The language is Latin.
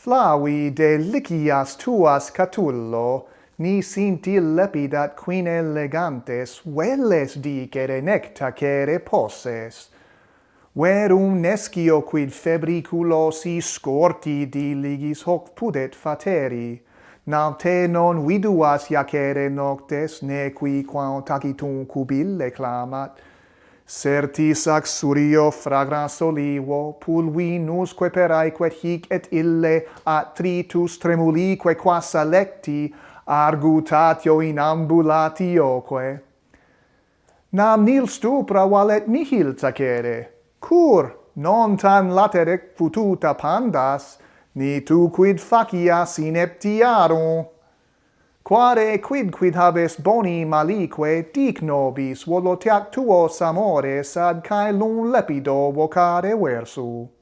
Flavi delicias tuas catullo, ni sinti lepidat quin elegantes, velles dicere nectacere posses. Verum nescio quid febriculosi scorti diligis hoc pudet fateri, nam te non viduas iacere noctes, ne qui quam tacitum cubille clamat, Certis surio fragrans olivo, pulvinusque per aequet hic et ille, atritus tremulique quas alecti, argutatio in ambulatioque. Nam nil stupra valet nihil tacere, cur non tam laterec pututa pandas, ni tu quid facias ineptiarum. Quare quid quid habes boni malique dic nobis voloteac tuos amores ad cae lun lepido vocare versu.